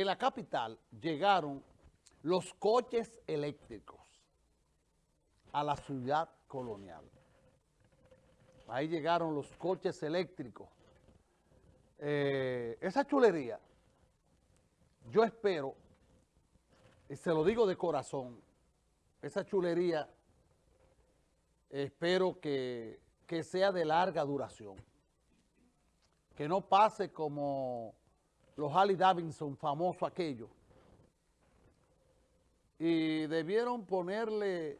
en la capital llegaron los coches eléctricos a la ciudad colonial. Ahí llegaron los coches eléctricos. Eh, esa chulería, yo espero, y se lo digo de corazón, esa chulería espero que, que sea de larga duración. Que no pase como los Harley Davidson, famoso aquello. Y debieron ponerle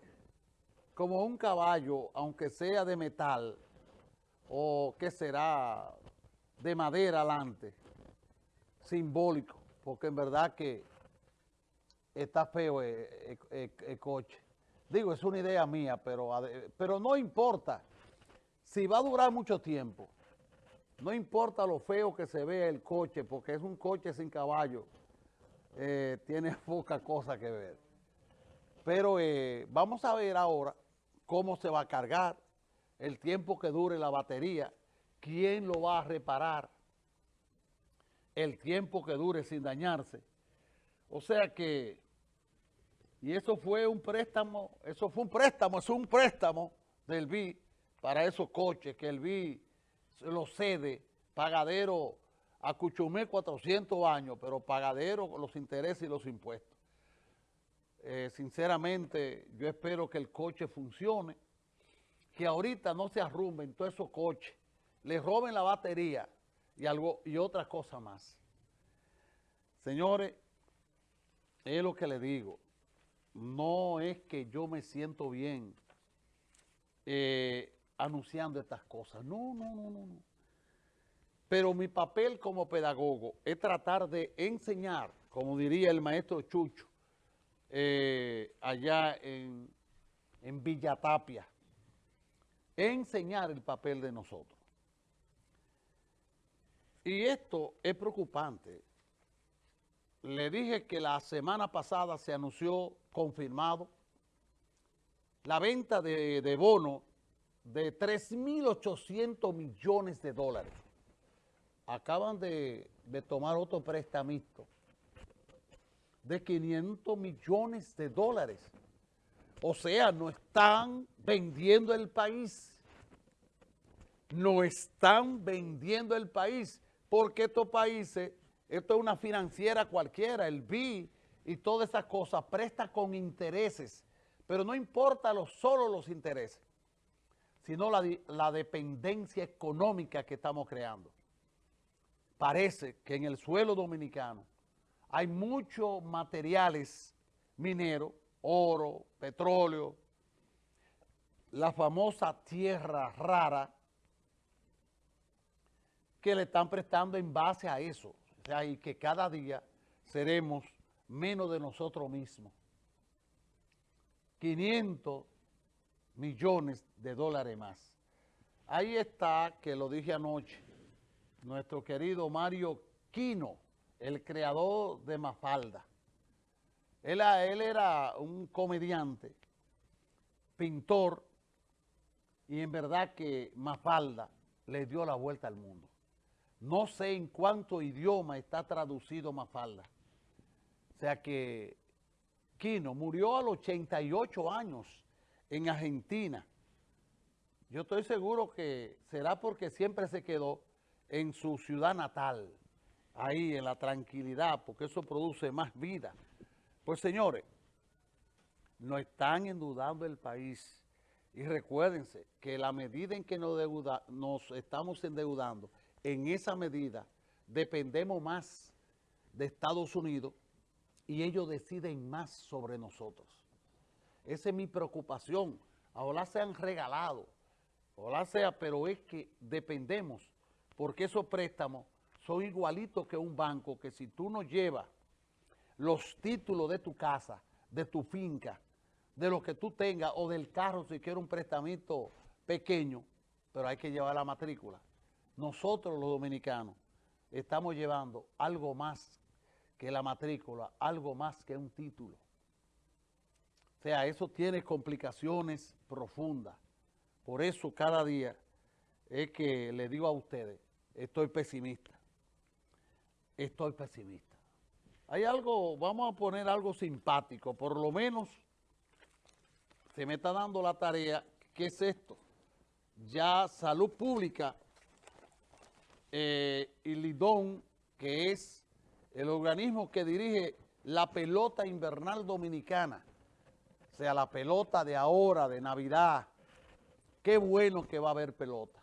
como un caballo, aunque sea de metal, o que será de madera adelante, simbólico, porque en verdad que está feo el, coche. Digo, es una idea mía, pero, pero no importa. Si va a durar mucho tiempo, no importa lo feo que se vea el coche, porque es un coche sin caballo, eh, tiene poca cosa que ver. Pero eh, vamos a ver ahora cómo se va a cargar, el tiempo que dure la batería, quién lo va a reparar, el tiempo que dure sin dañarse. O sea que, y eso fue un préstamo, eso fue un préstamo, es un préstamo del BI para esos coches que el BI lo cede, pagadero a Cuchumé 400 años, pero pagadero los intereses y los impuestos. Eh, sinceramente, yo espero que el coche funcione, que ahorita no se arrumben todos esos coches, le roben la batería y, algo, y otra cosa más. Señores, es lo que le digo, no es que yo me siento bien eh, anunciando estas cosas, no, no, no, no, no. Pero mi papel como pedagogo es tratar de enseñar, como diría el maestro Chucho, eh, allá en, en Villa Tapia, enseñar el papel de nosotros. Y esto es preocupante. Le dije que la semana pasada se anunció confirmado la venta de, de bonos de 3.800 millones de dólares acaban de, tomar otro prestamito de 500 millones de dólares. O sea, no están vendiendo el país. No están vendiendo el país porque estos países, esto es una financiera cualquiera, el BI y todas esas cosas, presta con intereses. Pero no importa lo, solo los intereses, sino la, la dependencia económica que estamos creando parece que en el suelo dominicano hay muchos materiales mineros, oro, petróleo, la famosa tierra rara, que le están prestando en base a eso. O sea, y que cada día seremos menos de nosotros mismos. 500 millones de dólares más. Ahí está, que lo dije anoche, nuestro querido Mario Quino, el creador de Mafalda. Él, era un comediante, pintor, y en verdad que Mafalda le dio la vuelta al mundo. No sé en cuánto idioma está traducido Mafalda. O sea que Quino murió a los 88 años en Argentina. Yo estoy seguro que será porque siempre se quedó en su ciudad natal, ahí en la tranquilidad, porque eso produce más vida. Pues señores, no están endeudando el país. Y recuérdense que la medida en que nos, nos estamos endeudando, en esa medida dependemos más de Estados Unidos y ellos deciden más sobre nosotros. Esa es mi preocupación. Ahora se han regalado, ojalá sea, pero es que dependemos porque esos préstamos son igualitos que un banco que si tú no llevas los títulos de tu casa, de tu finca, de lo que tú tengas o del carro si quieres un prestamito pequeño, pero hay que llevar la matrícula. Nosotros los dominicanos estamos llevando algo más que la matrícula, algo más que un título. O sea, eso tiene complicaciones profundas. Por eso cada día es que le digo a ustedes, estoy pesimista. Estoy pesimista. Hay algo, vamos a poner algo simpático, por lo menos se me está dando la tarea, ¿qué es esto? Ya Salud Pública eh, y Lidón, que es el organismo que dirige la pelota invernal dominicana, o sea, la pelota de ahora, de Navidad, qué bueno que va a haber pelota.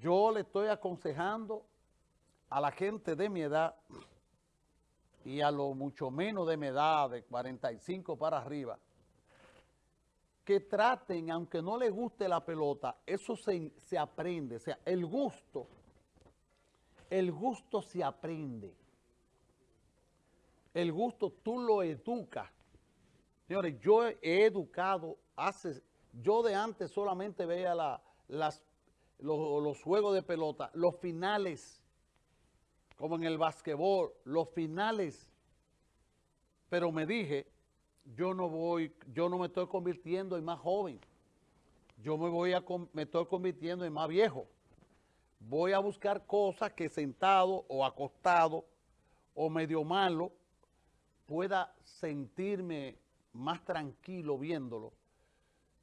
Yo le estoy aconsejando a la gente de mi edad y a lo mucho menos de mi edad, de 45 para arriba, que traten, aunque no les guste la pelota, eso se, se aprende, o sea, el gusto, el gusto se aprende. El gusto tú lo educas. Señores, yo he educado hace, yo de antes solamente veía la, las, los, los juegos de pelota, los finales como en el basquetbol, los finales. Pero me dije, yo no voy, yo no me estoy convirtiendo en más joven. Yo me voy a, me estoy convirtiendo en más viejo. Voy a buscar cosas que sentado o acostado o medio malo pueda sentirme más tranquilo viéndolo.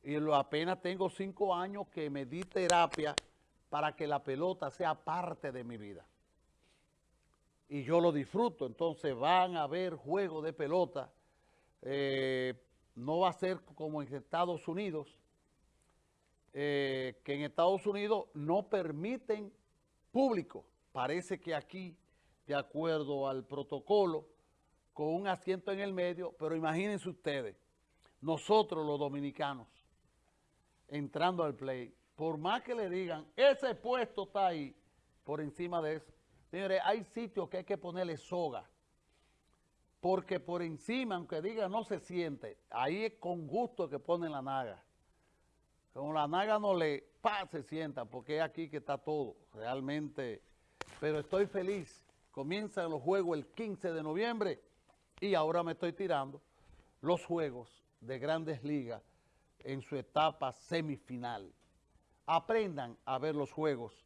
Y lo apenas tengo cinco años que me di terapia para que la pelota sea parte de mi vida. Y yo lo disfruto, entonces van a haber juegos de pelota, eh, no va a ser como en Estados Unidos, eh, que en Estados Unidos no permiten público, parece que aquí, de acuerdo al protocolo, con un asiento en el medio, pero imagínense ustedes, nosotros los dominicanos, entrando al play, por más que le digan, ese puesto está ahí, por encima de eso, Señores, hay sitios que hay que ponerle soga. Porque por encima, aunque diga no se siente, ahí es con gusto que ponen la naga. Como la naga no le, pa, se sienta, porque es aquí que está todo, realmente. Pero estoy feliz. Comienzan los juegos el 15 de noviembre y ahora me estoy tirando los juegos de Grandes Ligas en su etapa semifinal. Aprendan a ver los juegos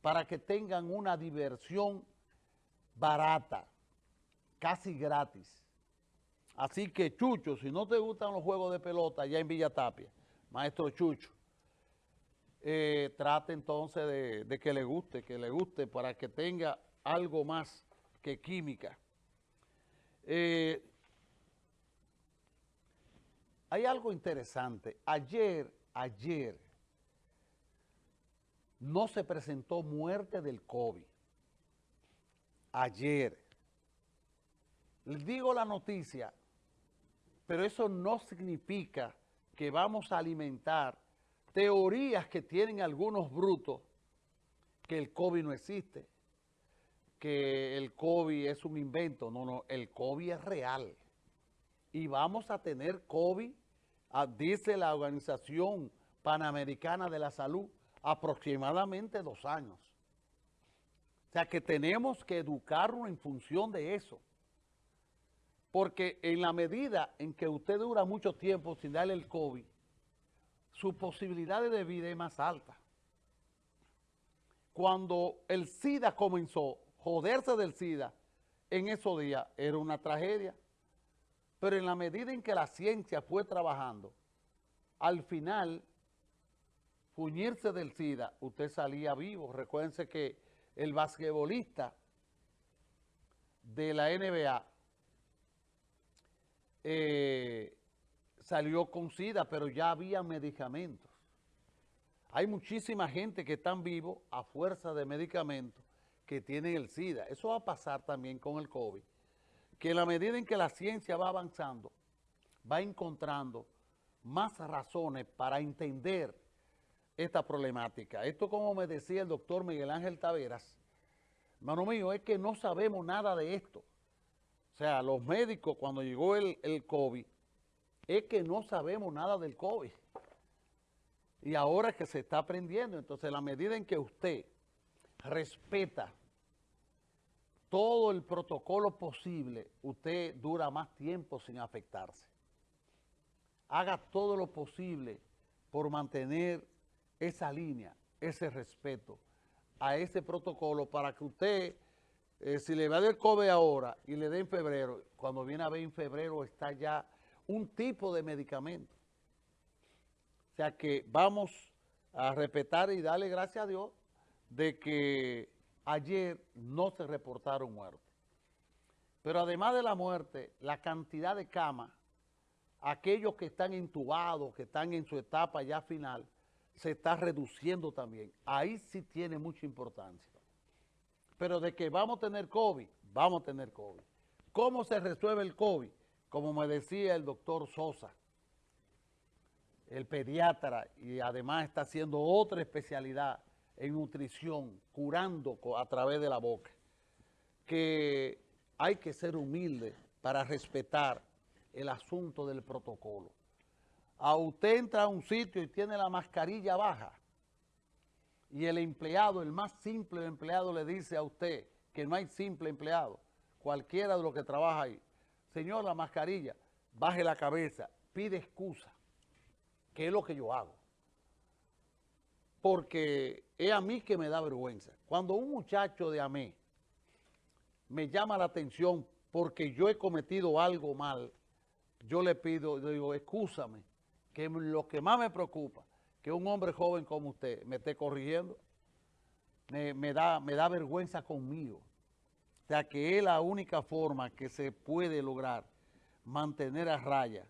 para que tengan una diversión barata, casi gratis. Así que, Chucho, si no te gustan los juegos de pelota ya en Villa Tapia, maestro Chucho, eh, trate entonces de, que le guste, que le guste para que tenga algo más que química. Eh, hay algo interesante. Ayer, ayer, no se presentó muerte del COVID. Ayer. Digo la noticia, pero eso no significa que vamos a alimentar teorías que tienen algunos brutos que el COVID no existe, que el COVID es un invento. No, no, el COVID es real. Y vamos a tener COVID, dice la Organización Panamericana de la Salud, aproximadamente dos años. O sea que tenemos que educarnos en función de eso. Porque en la medida en que usted dura mucho tiempo sin darle el COVID, su posibilidad de vida es más alta. Cuando el SIDA comenzó, joderse del SIDA, en esos días era una tragedia. Pero en la medida en que la ciencia fue trabajando, al final fuñirse del SIDA, usted salía vivo. Recuérdense que el basquetbolista de la NBA eh, salió con SIDA, pero ya había medicamentos. Hay muchísima gente que están vivos a fuerza de medicamentos que tienen el SIDA. Eso va a pasar también con el COVID. Que en la medida en que la ciencia va avanzando, va encontrando más razones para entender esta problemática. Esto como me decía el doctor Miguel Ángel Taveras, hermano mío, es que no sabemos nada de esto. O sea, los médicos cuando llegó el, el COVID, es que no sabemos nada del COVID. Y ahora es que se está aprendiendo. Entonces, la medida en que usted respeta todo el protocolo posible, usted dura más tiempo sin afectarse. Haga todo lo posible por mantener esa línea, ese respeto a ese protocolo para que usted eh, si le va dar COVID ahora y le da en febrero, cuando viene a ver en febrero está ya un tipo de medicamento. O sea que vamos a respetar y darle gracias a Dios de que ayer no se reportaron muertes. Pero además de la muerte, la cantidad de camas, aquellos que están intubados, que están en su etapa ya final, se está reduciendo también. Ahí sí tiene mucha importancia. Pero de que vamos a tener COVID, vamos a tener COVID. ¿Cómo se resuelve el COVID? Como me decía el doctor Sosa, el pediatra, y además está haciendo otra especialidad en nutrición, curando a través de la boca, que hay que ser humilde para respetar el asunto del protocolo. A usted entra a un sitio y tiene la mascarilla baja, y el empleado, el más simple empleado le dice a usted que no hay simple empleado, cualquiera de los que trabaja ahí, señor, la mascarilla, baje la cabeza, pide excusa, que es lo que yo hago porque es a mí que me da vergüenza. Cuando un muchacho de AME me llama la atención porque yo he cometido algo mal, yo le pido, le digo, excúsame, que lo que más me preocupa, que un hombre joven como usted me esté corrigiendo, me, da, me da vergüenza conmigo. O sea, que es la única forma que se puede lograr mantener a raya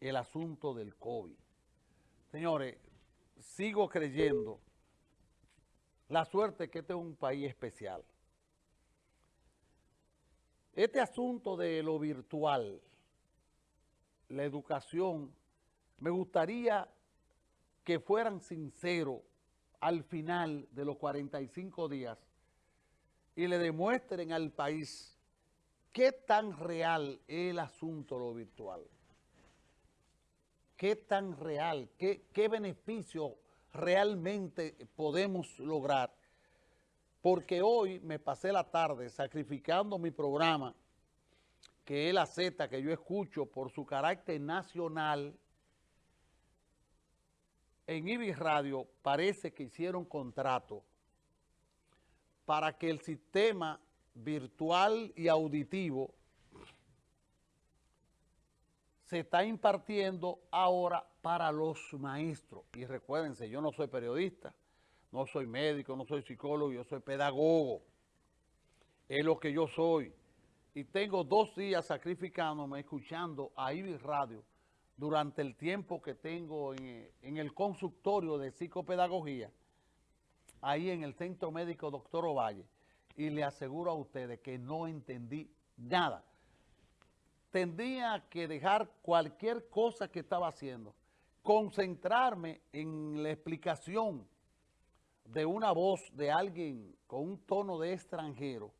el asunto del COVID. Señores, sigo creyendo la suerte que este es un país especial. Este asunto de lo virtual, la educación, me gustaría que fueran sinceros al final de los 45 días y le demuestren al país qué tan real es el asunto lo virtual qué tan real, qué, qué beneficio realmente podemos lograr. Porque hoy me pasé la tarde sacrificando mi programa, que es la Z que yo escucho por su carácter nacional, en Ibis Radio parece que hicieron contrato para que el sistema virtual y auditivo se está impartiendo ahora para los maestros. Y recuérdense, yo no soy periodista, no soy médico, no soy psicólogo, yo soy pedagogo. Es lo que yo soy. Y tengo dos días sacrificándome, escuchando a Ibis Radio durante el tiempo que tengo en, en el consultorio de psicopedagogía, ahí en el Centro Médico Doctor Ovalle. Y le aseguro a ustedes que no entendí nada tendría que dejar cualquier cosa que estaba haciendo, concentrarme en la explicación de una voz de alguien con un tono de extranjero,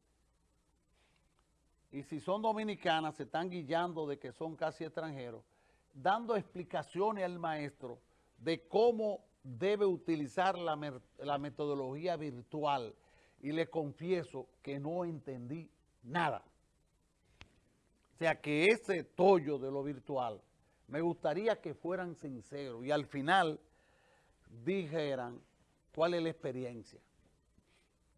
y si son dominicanas se están guiando de que son casi extranjeros, dando explicaciones al maestro de cómo debe utilizar la, la metodología virtual, y le confieso que no entendí nada. Sea que ese tollo de lo virtual, me gustaría que fueran sinceros y al final dijeran cuál es la experiencia.